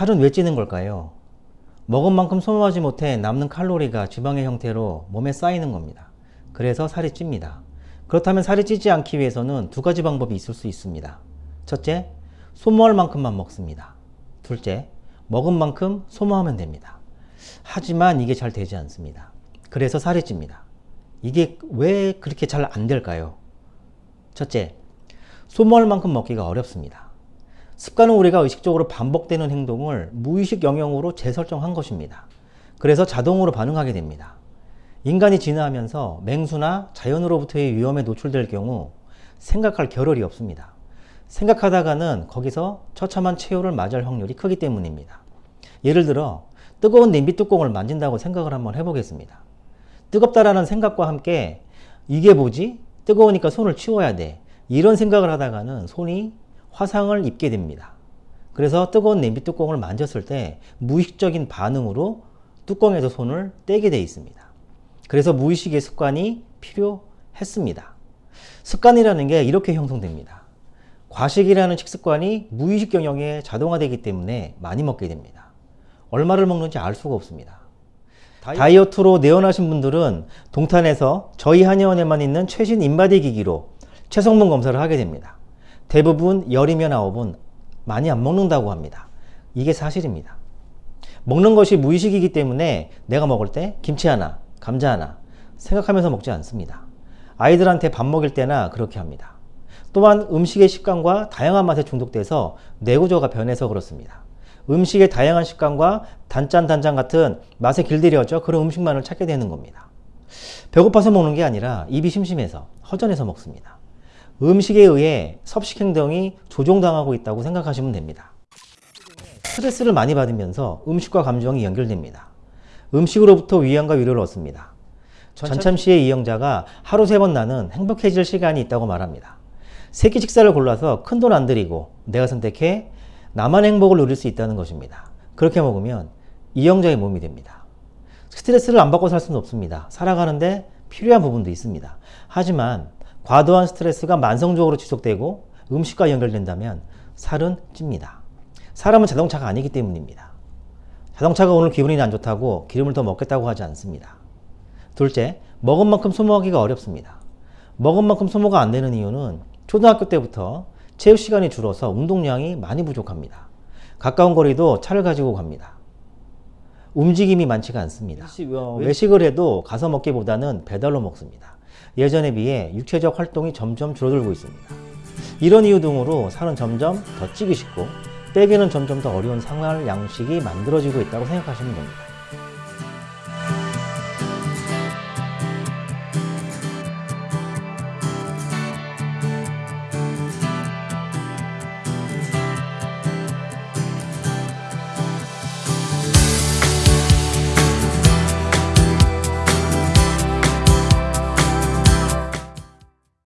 살은 왜 찌는 걸까요? 먹은 만큼 소모하지 못해 남는 칼로리가 지방의 형태로 몸에 쌓이는 겁니다. 그래서 살이 찝니다. 그렇다면 살이 찌지 않기 위해서는 두 가지 방법이 있을 수 있습니다. 첫째, 소모할 만큼만 먹습니다. 둘째, 먹은 만큼 소모하면 됩니다. 하지만 이게 잘 되지 않습니다. 그래서 살이 찝니다. 이게 왜 그렇게 잘 안 될까요? 첫째, 소모할 만큼 먹기가 어렵습니다. 습관은 우리가 의식적으로 반복되는 행동을 무의식 영역으로 재설정한 것입니다. 그래서 자동으로 반응하게 됩니다. 인간이 진화하면서 맹수나 자연으로부터의 위험에 노출될 경우 생각할 겨를이 없습니다. 생각하다가는 거기서 처참한 최후를 맞이할 확률이 크기 때문입니다. 예를 들어 뜨거운 냄비 뚜껑을 만진다고 생각을 한번 해보겠습니다. 뜨겁다라는 생각과 함께 이게 뭐지? 뜨거우니까 손을 치워야 돼. 이런 생각을 하다가는 손이 화상을 입게 됩니다. 그래서 뜨거운 냄비 뚜껑을 만졌을 때 무의식적인 반응으로 뚜껑에서 손을 떼게 되어 있습니다. 그래서 무의식의 습관이 필요했습니다. 습관이라는 게 이렇게 형성됩니다. 과식이라는 식습관이 무의식 영역에 자동화되기 때문에 많이 먹게 됩니다. 얼마를 먹는지 알 수가 없습니다. 다이어트로 내원하신 분들은 동탄에서 저희 한의원에만 있는 최신 인바디 기기로 체성분 검사를 하게 됩니다. 대부분 열이면 아홉은 많이 안 먹는다고 합니다. 이게 사실입니다. 먹는 것이 무의식이기 때문에 내가 먹을 때 김치 하나, 감자 하나 생각하면서 먹지 않습니다. 아이들한테 밥 먹일 때나 그렇게 합니다. 또한 음식의 식감과 다양한 맛에 중독돼서 뇌구조가 변해서 그렇습니다. 음식의 다양한 식감과 단짠 단짠 같은 맛에 길들여져 그런 음식만을 찾게 되는 겁니다. 배고파서 먹는 게 아니라 입이 심심해서 허전해서 먹습니다. 음식에 의해 섭식 행동이 조종당하고 있다고 생각하시면 됩니다. 스트레스를 많이 받으면서 음식과 감정이 연결됩니다. 음식으로부터 위안과 위로를 얻습니다. 전참시의 이영자가 하루 세 번 나는 행복해질 시간이 있다고 말합니다. 세끼 식사를 골라서 큰 돈 안 들이고 내가 선택해 나만 행복을 누릴 수 있다는 것입니다. 그렇게 먹으면 이영자의 몸이 됩니다. 스트레스를 안 받고 살 수는 없습니다. 살아가는데 필요한 부분도 있습니다. 하지만 과도한 스트레스가 만성적으로 지속되고 음식과 연결된다면 살은 찝니다. 사람은 자동차가 아니기 때문입니다. 자동차가 오늘 기분이 안 좋다고 기름을 더 먹겠다고 하지 않습니다. 둘째, 먹은 만큼 소모하기가 어렵습니다. 먹은 만큼 소모가 안 되는 이유는 초등학교 때부터 체육 시간이 줄어서 운동량이 많이 부족합니다. 가까운 거리도 차를 가지고 갑니다. 움직임이 많지가 않습니다. 외식을 해도 가서 먹기보다는 배달로 먹습니다. 예전에 비해 육체적 활동이 점점 줄어들고 있습니다. 이런 이유 등으로 살은 점점 더 찌기 쉽고 빼기는 점점 더 어려운 생활 양식이 만들어지고 있다고 생각하시면 됩니다.